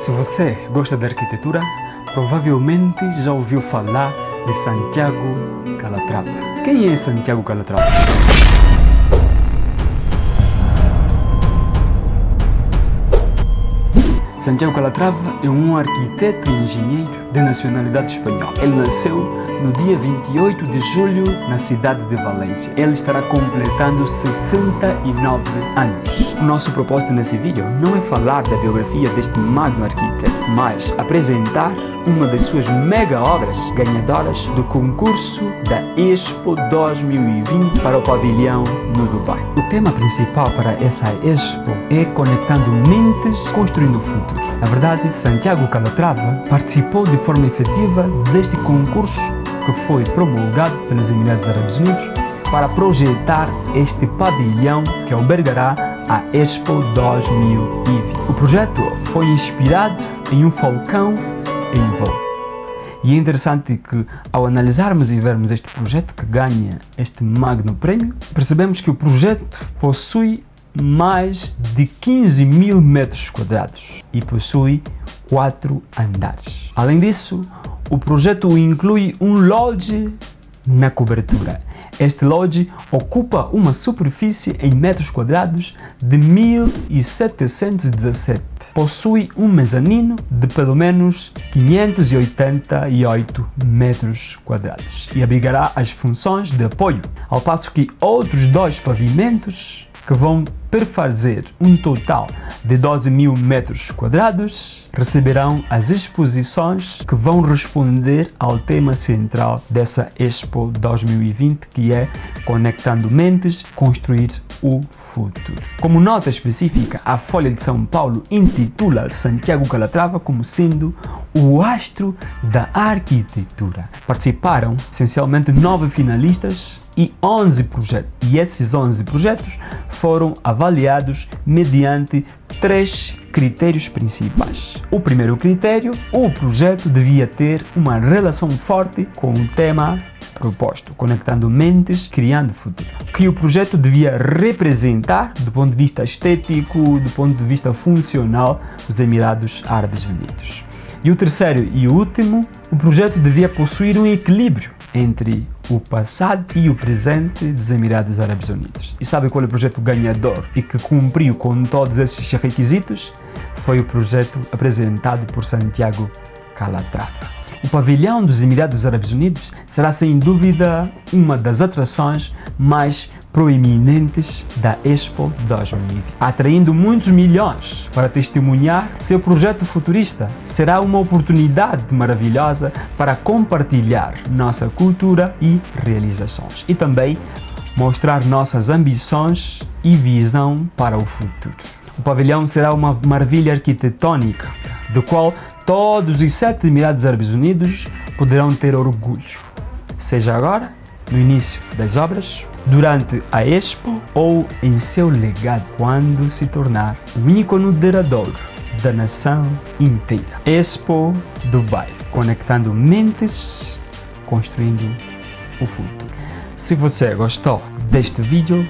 Se você gosta de arquitetura, provavelmente já ouviu falar de Santiago Calatrava. Quem é Santiago Calatrava? Santiago Calatrava é um arquiteto e engenheiro de nacionalidade espanhola. Ele nasceu no dia 28 de julho na cidade de Valência. Ele estará completando 69 anos. O nosso propósito nesse vídeo não é falar da biografia deste magno arquiteto, mas apresentar uma das suas mega obras ganhadoras do concurso da Expo 2020 para o pavilhão no Dubai. O tema principal para essa Expo é Conectando Mentes, Construindo o Futuro. Na verdade, Santiago Calatrava participou de forma efetiva deste concurso que foi promulgado pelos Emirados Árabes Unidos para projetar este pavilhão que albergará a Expo 2020. O projeto foi inspirado em um falcão em voo. E é interessante que ao analisarmos e vermos este projeto que ganha este magno prémio, percebemos que o projeto possui mais de 15 mil metros quadrados e possui quatro andares. Além disso, o projeto inclui um lodge na cobertura. Este lodge ocupa uma superfície em metros quadrados de 1717. Possui um mezanino de pelo menos 588 metros quadrados e abrigará as funções de apoio, ao passo que outros dois pavimentos que vão perfazer um total de 12 mil metros quadrados, receberão as exposições que vão responder ao tema central dessa Expo 2020, que é Conectando Mentes, Construir o Futuro. Como nota específica, a Folha de São Paulo intitula Santiago Calatrava como sendo o astro da arquitetura. Participaram essencialmente nove finalistas e 11 projetos. E esses 11 projetos foram avaliados mediante três critérios principais. O primeiro critério, o projeto devia ter uma relação forte com o tema proposto, conectando mentes, criando futuro. Que o projeto devia representar, do ponto de vista estético, do ponto de vista funcional, os Emirados Árabes Unidos. E o terceiro e último, o projeto devia possuir um equilíbrio entre o passado e o presente dos Emirados Árabes Unidos. E sabe qual é o projeto ganhador e que cumpriu com todos esses requisitos? Foi o projeto apresentado por Santiago Calatrava. O pavilhão dos Emirados Árabes Unidos será sem dúvida uma das atrações mais proeminentes da Expo 2020, atraindo muitos milhões para testemunhar seu projeto futurista. Será uma oportunidade maravilhosa para compartilhar nossa cultura e realizações e também mostrar nossas ambições e visão para o futuro. O pavilhão será uma maravilha arquitetônica, do qual todos os sete Emirados Árabes Unidos poderão ter orgulho, seja agora, no início das obras, durante a Expo ou em seu legado quando se tornar o ícone duradouro da nação inteira. Expo Dubai, conectando mentes, construindo o futuro. Se você gostou deste vídeo,